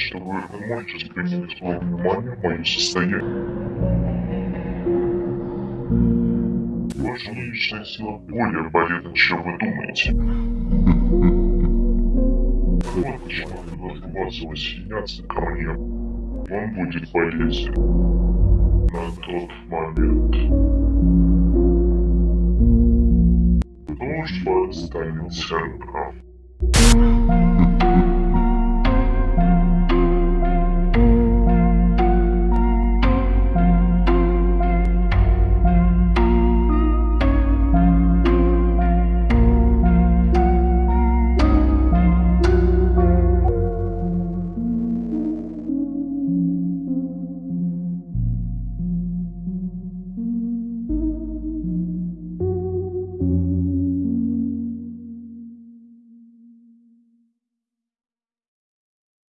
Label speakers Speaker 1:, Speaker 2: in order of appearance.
Speaker 1: что вы можете принять свое внимание в мое состояние. Ваша личная сила более полезна, чем вы думаете. Вот почему я должен вас воссоединяться ко мне. Вам будет полезен на тот момент. Дружба станет центром.